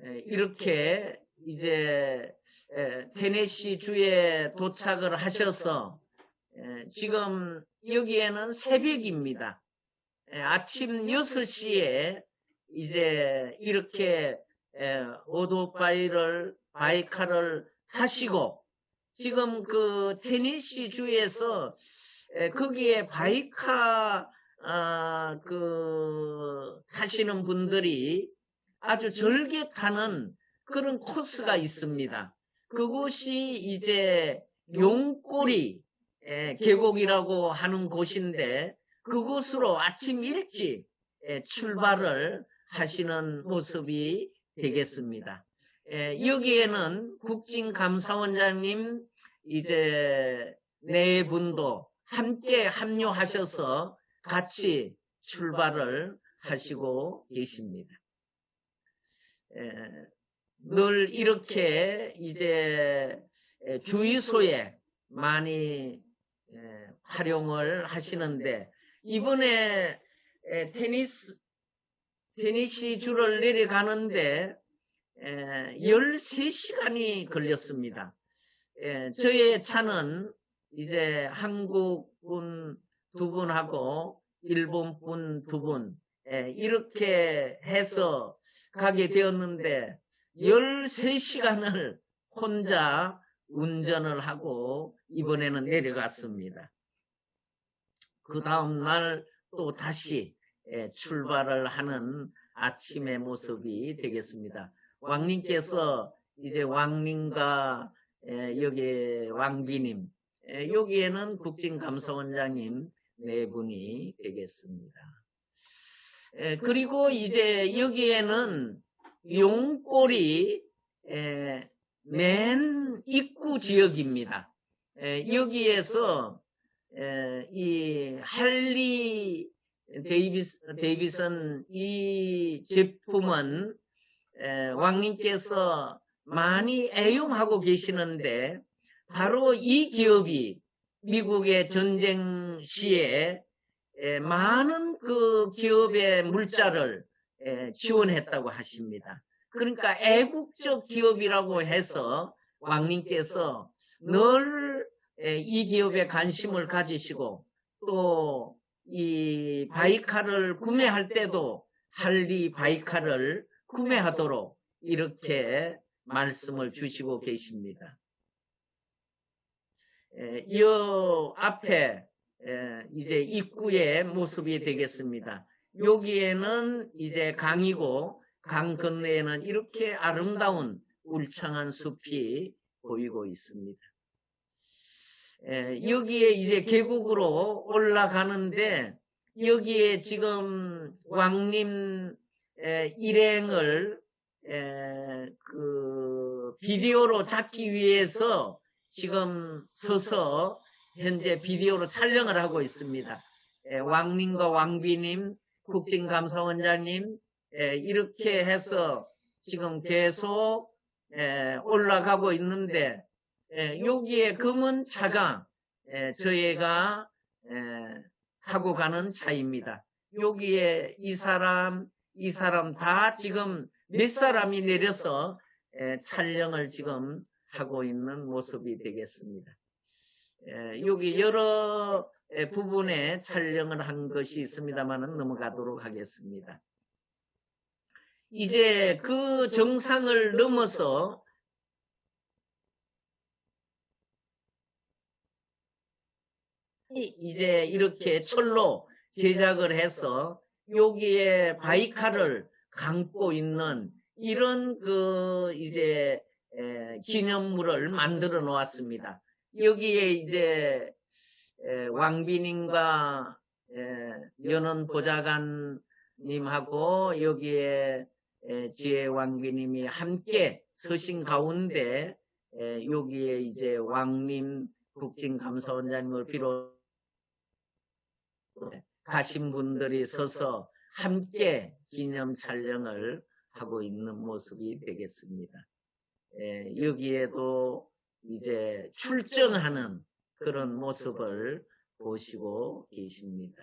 A: 에, 이렇게 이제 에, 테네시 주에 도착을 하셔서 에, 지금 여기에는 새벽입니다. 에, 아침 6시에 이제 이렇게 에, 오토바이를 바이카를 타시고 지금 그 테니시 주에서 에, 거기에 바이카 아, 그 타시는 분들이 아주 절개 타는 그런 코스가 있습니다. 그곳이 이제 용꼬리 에, 계곡이라고 하는 곳인데 그곳으로 아침 일찍 에, 출발을 하시는 모습이 되겠습니다. 에, 여기에는 국진감사원장님 이제 네 분도 함께 합류하셔서 같이 출발을 하시고 계십니다. 에, 늘 이렇게 이제 주유소에 많이 에, 활용을 하시는데 이번에 에, 테니스 테니시 줄을 내려가는데 에, 13시간이 걸렸습니다. 에, 저의 차는 이제 한국분 두 분하고 일본 분 두 분, 에, 이렇게 해서 가게 되었는데 13시간을 혼자 운전을 하고 이번에는 내려갔습니다. 그 다음날 또 다시 에, 출발을 하는 아침의 모습이 되겠습니다. 왕님께서 이제 왕님과 에, 여기 왕비님 에, 여기에는 국진감사원장님 네 분이 되겠습니다. 에, 그리고 이제 여기에는 용골이 에, 맨 입구 지역입니다. 에, 여기에서 에, 이 할리 데이비스, 데이비슨 이 제품은 에, 왕님께서 많이 애용하고 계시는데 바로 이 기업이 미국의 전쟁 시에 에, 많은 그 기업의 물자를 에, 지원했다고 하십니다. 그러니까 애국적 기업이라고 해서 왕님께서 늘 이 기업에 관심을 가지시고 또 이 바이카를 구매할 때도 할리 바이카를 구매하도록 이렇게 말씀을 주시고 계십니다. 이 앞에 이제 입구의 모습이 되겠습니다. 여기에는 이제 강이고 강 건너에는 이렇게 아름다운 울창한 숲이 보이고 있습니다. 여기에 이제 계곡으로 올라가는데 여기에 지금 왕림 일행을 그 비디오로 잡기 위해서 지금 서서 현재 비디오로 촬영을 하고 있습니다. 왕님과 왕비님, 국진감사원장님 이렇게 해서 지금 계속 올라가고 있는데 여기에 검은 차가 저희가 타고 가는 차입니다. 여기에 이 사람, 이 사람 다 지금 몇 사람이 내려서 촬영을 지금 하고 있는 모습이 되겠습니다. 에, 여기 여러 에, 부분에 촬영을 한 것이 있습니다만 넘어가도록 하겠습니다. 이제 그 정상을 넘어서 이- 이제 이렇게 철로 제작을 해서 여기에 바이카를 감고 있는 이런 그 이제 에, 기념물을 만들어 놓았습니다. 여기에 이제 에, 왕비님과 에, 연원 보좌관님하고 여기에 에, 지혜 왕비님이 함께 서신 가운데 에, 여기에 이제 왕님 국진감사원장님을 비롯 가신 분들이 서서 함께 기념 촬영을 하고 있는 모습이 되겠습니다. 에, 여기에도 이제 출정하는 그런 모습을 보시고 계십니다.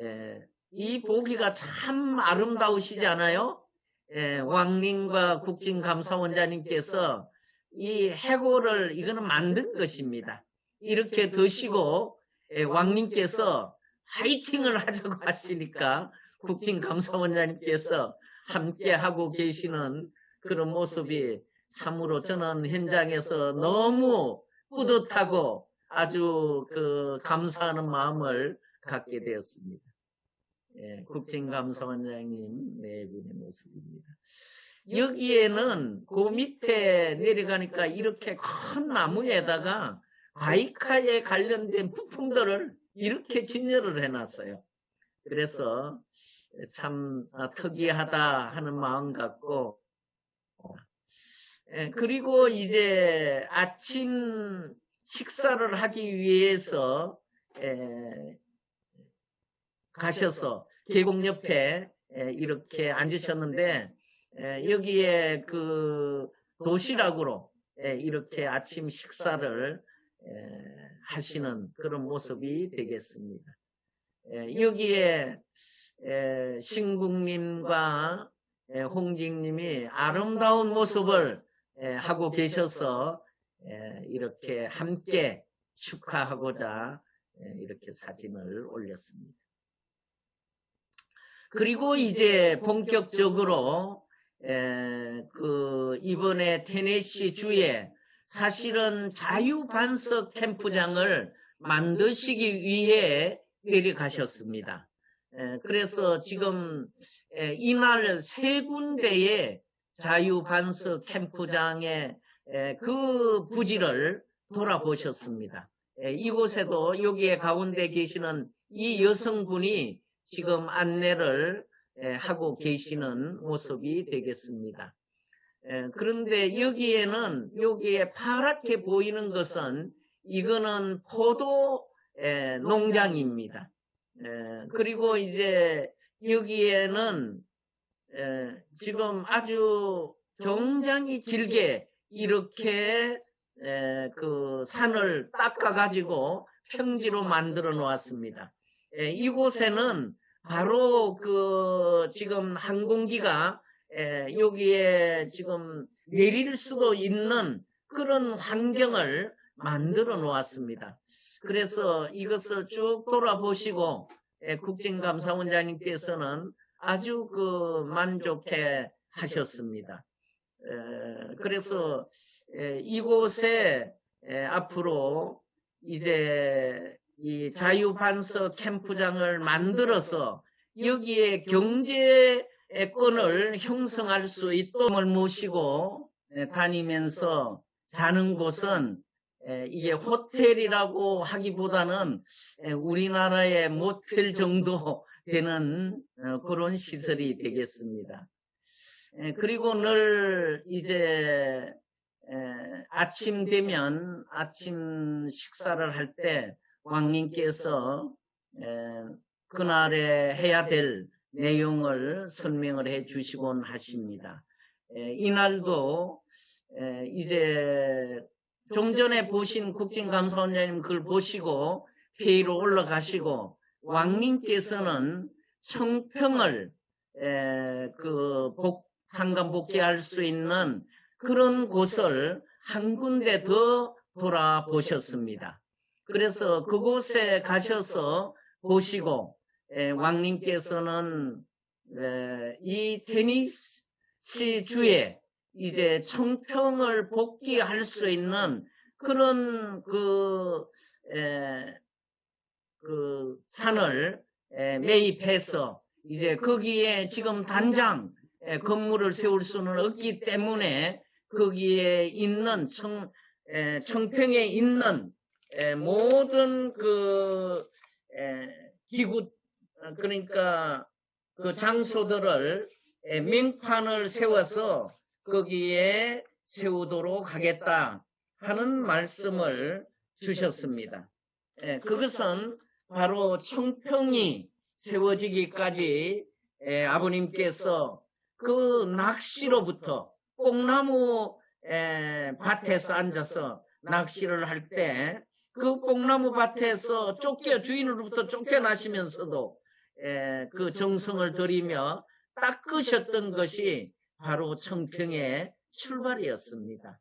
A: 에, 이 보기가 참 아름다우시지 않아요? 에, 왕님과 국진감사원장님께서 이 해골을 이거는 만든 것입니다. 이렇게 드시고 에, 왕님께서 화이팅을 하자고 하시니까 국진감사원장님께서 함께 하고 계시는 그런 모습이 참으로 저는 현장에서 너무 뿌듯하고 아주 그 감사하는 마음을 갖게 되었습니다. 예, 국진감사원장님 네 분의 모습입니다. 여기에는 그 밑에 내려가니까 이렇게 큰 나무에다가 바이카에 관련된 부품들을 이렇게 진열을 해놨어요. 그래서 참 특이하다 하는 마음 갖고 예, 그리고 이제 아침 식사를 하기 위해서 에, 가셔서 계곡 옆에 에, 이렇게 앉으셨는데 에, 여기에 그 도시락으로 에, 이렇게 아침 식사를 에, 하시는 그런 모습이 되겠습니다. 에, 여기에 에, 신국님과 에, 홍직님이 아름다운 모습을 에, 하고 계셔서 에, 이렇게 함께 축하하고자 에, 이렇게 사진을 올렸습니다. 그리고 이제 본격적으로 에, 그 이번에 테네시 주에 사실은 자유반석 캠프장을 만드시기 위해 내려가셨습니다. 에, 그래서 지금 에, 이날 세 군데의 자유반석 캠프장의 에, 그 부지를 돌아보셨습니다. 에, 이곳에도 여기에 가운데 계시는 이 여성분이 지금 안내를 에, 하고 계시는 모습이 되겠습니다. 에, 그런데 여기에는 여기에 파랗게 보이는 것은 이거는 포도 에, 농장입니다. 에, 그리고 이제 여기에는 에, 지금 아주 굉장히 길게 이렇게 에, 그 산을 닦아 가지고 평지로 만들어 놓았습니다. 에, 이곳에는 바로 그 지금 항공기가 에, 여기에 지금 내릴 수도 있는 그런 환경을 만들어 놓았습니다. 그래서 이것을 쭉 돌아보시고 에, 국정감사원장님께서는 아주 그 만족해 하셨습니다. 에, 그래서 에, 이곳에 에, 앞으로 이제 이 자유반석 캠프장을 만들어서 여기에 경제권을 형성할 수 있도록을 모시고 에, 다니면서 자는 곳은 에, 이게 호텔이라고 하기보다는 에, 우리나라의 모텔 정도 되는 어, 그런 시설이 되겠습니다. 에, 그리고 늘 이제 에, 아침 되면 아침 식사를 할 때 왕님께서 에, 그날에 해야 될 내용을 설명을 해 주시곤 하십니다. 에, 이날도 에, 이제 좀 전에 보신 국진감사원장님 그걸 보시고 회의로 올라가시고 왕님께서는 청평을 에, 그 복, 상감 복귀할 수 있는 그런 곳을 한 군데 더 돌아보셨습니다. 그래서 그곳에 가셔서 보시고 에, 왕님께서는 에, 이 테니시 주에 이제 청평을 복귀할 수 있는 그런 그, 에, 그 산을 에, 매입해서 이제 거기에 지금 단장 에, 건물을 세울 수는 없기 때문에 거기에 있는 청, 에, 청평에 있는 에, 모든 그 에, 기구 어, 그러니까 그 장소들을 에, 명판을 세워서 거기에 세우도록 하겠다 하는 말씀을 주셨습니다. 에, 그것은 바로 청평이 세워지기까지 에, 아버님께서 그 낚시로부터 뽕나무 에, 밭에서 앉아서 낚시를 할 때 그 뽕나무 밭에서 쫓겨 주인으로부터 쫓겨나시면서도 에, 그 정성을 들이며 닦으셨던 것이 바로 청평의 출발이었습니다.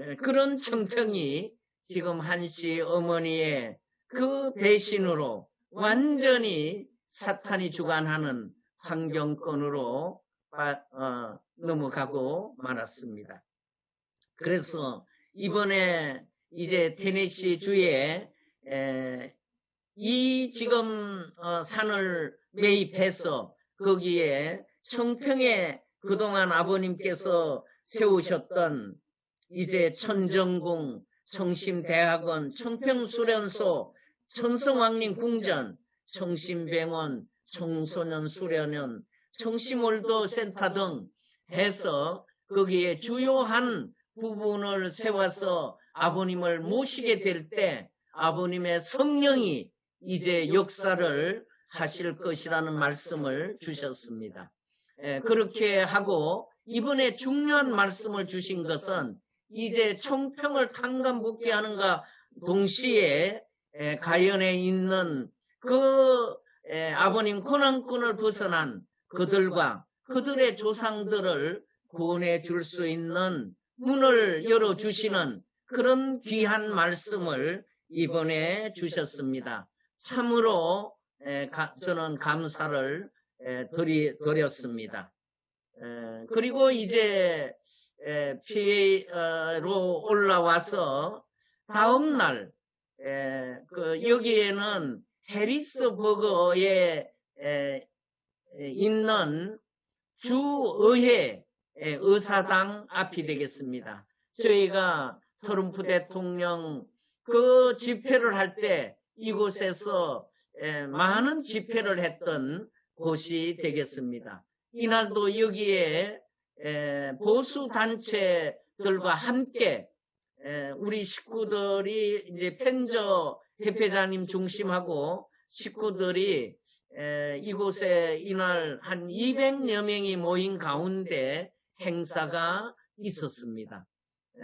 A: 에, 그런 청평이 지금 한씨 어머니의 그 배신으로 완전히 사탄이 주관하는 환경권으로 빠- 어, 넘어가고 말았습니다. 그래서 이번에 이제 테네시 주에 에, 이 지금 어, 산을 매입해서 거기에 청평에 그동안 아버님께서 세우셨던 이제 천정궁, 청심대학원, 청평수련소, 천성왕림 궁전, 청심병원, 청소년 수련원, 청심월도 센터 등 해서 거기에 주요한 부분을 세워서 아버님을 모시게 될 때 아버님의 성령이 이제 역사를 하실 것이라는 말씀을 주셨습니다. 예, 그렇게 하고 이번에 중요한 말씀을 주신 것은 이제 청평을 탕감복귀하는가 동시에 에, 가연에 있는 그 에, 아버님 고난권을 벗어난 그들과 그들의 조상들을 구원해 줄 수 있는 문을 열어 주시는 그런 귀한 말씀을 이번에 주셨습니다. 참으로 저는 감사를 에, 드리, 드렸습니다. 에, 그리고 이제 에, PA로 올라와서 다음 날 에, 그 여기에는 해리스버거에 에, 있는 주의회 에, 의사당 앞이 되겠습니다. 저희가 트럼프 대통령 그 집회를 할 때 이곳에서 에, 많은 집회를 했던 곳이 되겠습니다. 이날도 여기에 에, 보수 단체들과 함께 에, 우리 식구들이 이제 펜저 협회장님 중심하고 식구들이 에, 이곳에 이날 한 200여 명이 모인 가운데 행사가 있었습니다. 에,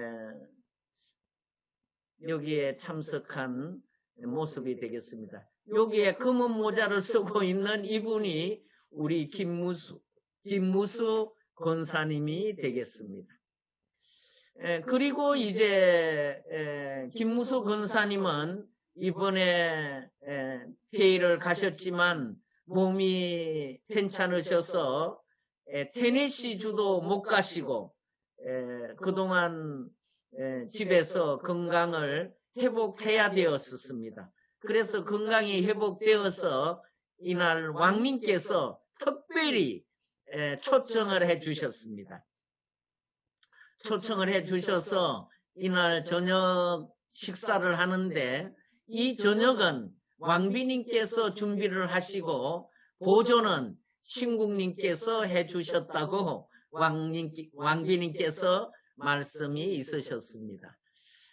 A: 여기에 참석한 모습이 되겠습니다. 여기에 검은 모자를 쓰고 있는 이분이 우리 김무수, 김무수 권사님이 되겠습니다. 에, 그리고 이제 에, 김무수 권사님은 이번에 에, 회의를 가셨지만 몸이 괜찮으셔서 에, 테네시 주도 못 가시고 에, 그동안 에, 집에서 건강을 회복해야 되었습니다. 그래서 건강이 회복되어서 이날 왕님께서 특별히 에, 초청을 해 주셨습니다. 초청을 해 주셔서 이날 저녁 식사를 하는데 이 저녁은 왕비님께서 준비를 하시고 보조는 신국님께서 해 주셨다고 왕님, 왕비님께서 말씀이 있으셨습니다.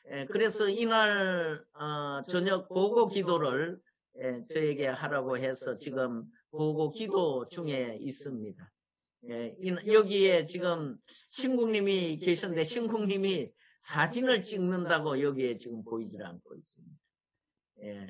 A: 에, 그래서 이날 어, 저녁 보고 기도를 에, 저에게 하라고 해서 지금 보고 기도 중에 있습니다. 예, 이- 여기에 지금 신국님이 계셨는데 신국님이 사진을 찍는다고 여기에 지금 보이질 않고 있습니다. 예,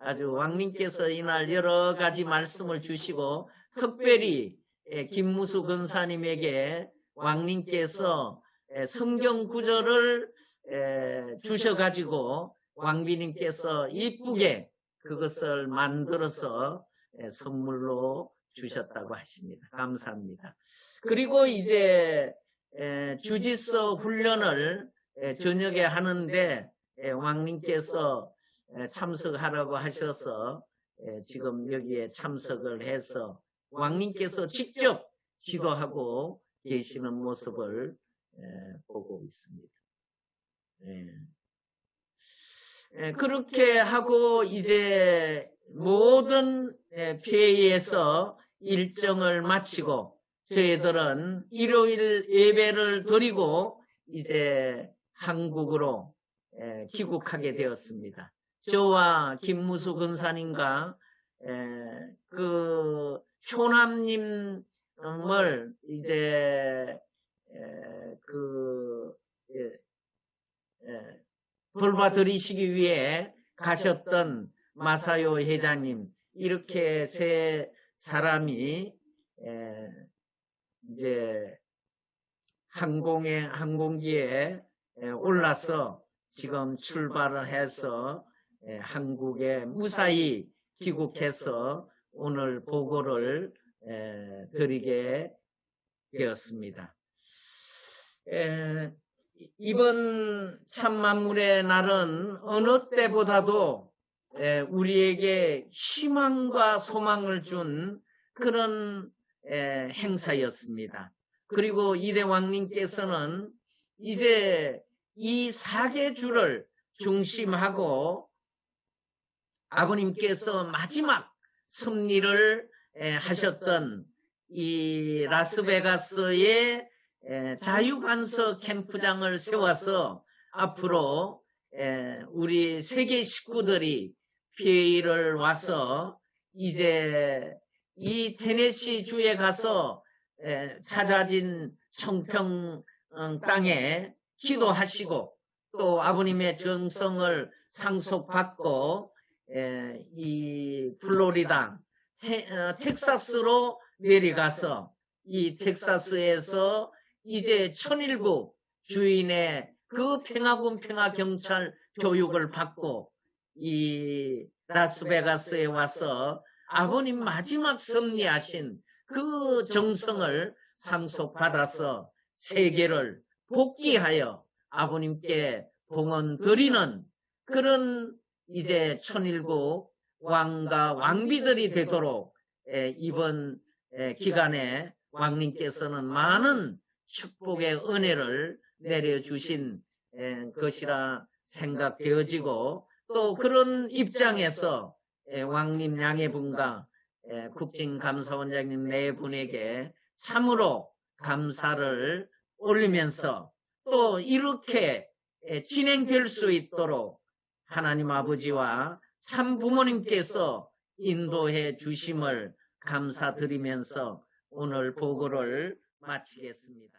A: 아주 왕님께서 이날 여러 가지 말씀을 주시고 특별히 예, 김무수 근사님에게 왕님께서 에, 성경 구절을 에, 주셔가지고 왕비님께서 이쁘게 그것을 만들어서 에, 선물로 주셨다고 하십니다. 감사합니다. 그리고 이제 에, 주지서 훈련을 에, 저녁에 하는데 에, 왕님께서 에, 참석하라고 하셔서 에, 지금 여기에 참석을 해서 왕님께서 직접 지도하고 계시는 모습을 에, 보고 있습니다. 예. 예, 그렇게 하고 이제 모든 예, 피해에서 일정을 마치고 저희들은 일요일 예배를 드리고 이제 한국으로 예, 귀국하게 되었습니다. 저와 김무수 근사님과 예, 그 효남님을 이제 예, 그 돌봐드리시기 위해 가셨던 마사요 회장님 이렇게 세 사람이 에, 이제 항공에 항공기에 에, 올라서 지금 출발을 해서 에, 한국에 무사히 귀국해서 오늘 보고를 에, 드리게 되었습니다. 에, 이번 참만물의 날은 어느 때보다도 에, 우리에게 희망과 소망을 준 그런 에, 행사였습니다. 그리고 이대왕님께서는 이제 이 사계주를 중심하고 아버님께서 마지막 섭리를 에, 하셨던 이 라스베가스의 에, 자유관서 캠프장을 세워서 앞으로 에, 우리 세계 식구들이 피해를 와서 이제 이 테네시 주에 가서 에, 찾아진 청평 어, 땅에 기도하시고 또 아버님의 정성을 상속받고 에, 이 플로리다 테, 어, 텍사스로 내려가서 이 텍사스에서 이제 천일국 주인의 그 평화군 평화경찰 교육을 받고 이 라스베가스에 와서 아버님 마지막 섭리하신 그 정성을 상속받아서 세계를 복귀하여 아버님께 봉헌 드리는 그런 이제 천일국 왕과 왕비들이 되도록 에, 이번 에, 기간에 왕님께서는 많은 축복의 은혜를 내려주신 에, 것이라 생각되어지고 또 그런 입장에서 에, 왕님 양해분과 에, 국진감사원장님 네 분에게 참으로 감사를 올리면서 또 이렇게 에, 진행될 수 있도록 하나님 아버지와 참 부모님께서 인도해 주심을 감사드리면서 오늘 보고를 마치겠습니다.